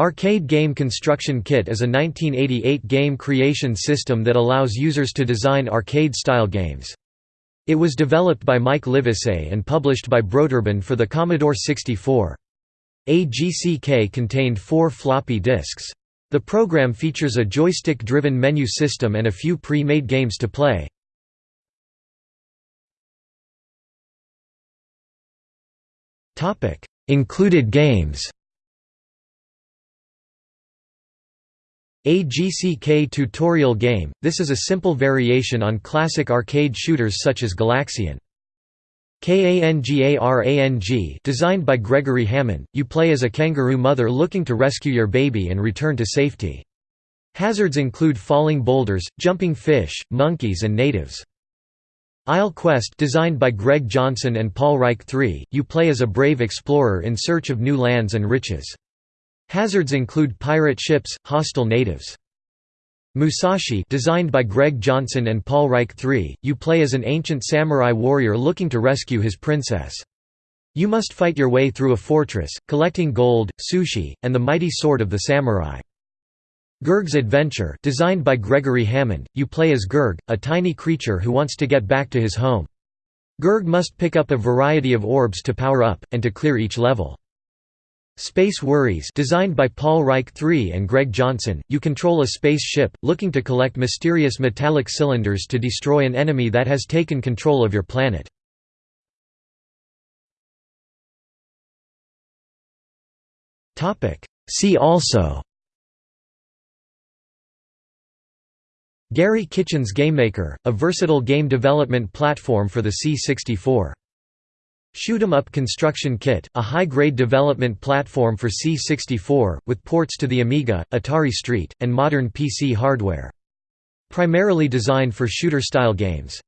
Arcade Game Construction Kit is a 1988 game creation system that allows users to design arcade-style games. It was developed by Mike Livesey and published by Broderbund for the Commodore 64. AGCK contained four floppy disks. The program features a joystick-driven menu system and a few pre-made games to play. Included games A GCK tutorial game, this is a simple variation on classic arcade shooters such as Galaxian. KANGARANG designed by Gregory Hammond, you play as a kangaroo mother looking to rescue your baby and return to safety. Hazards include falling boulders, jumping fish, monkeys and natives. Isle Quest designed by Greg Johnson and Paul Reich III, you play as a brave explorer in search of new lands and riches. Hazards include pirate ships, hostile natives. Musashi designed by Greg Johnson and Paul Reich III, you play as an ancient samurai warrior looking to rescue his princess. You must fight your way through a fortress, collecting gold, sushi, and the mighty sword of the samurai. Gurg's Adventure designed by Gregory Hammond, you play as Gurg, a tiny creature who wants to get back to his home. Gurg must pick up a variety of orbs to power up, and to clear each level. Space Worries designed by Paul Reich III and Greg Johnson, you control a space ship, looking to collect mysterious metallic cylinders to destroy an enemy that has taken control of your planet. See also. Gary Kitchen's GameMaker, a versatile game development platform for the C64 Shoot 'em Up Construction Kit, a high-grade development platform for C64, with ports to the Amiga, Atari ST, and modern PC hardware. Primarily designed for shooter-style games.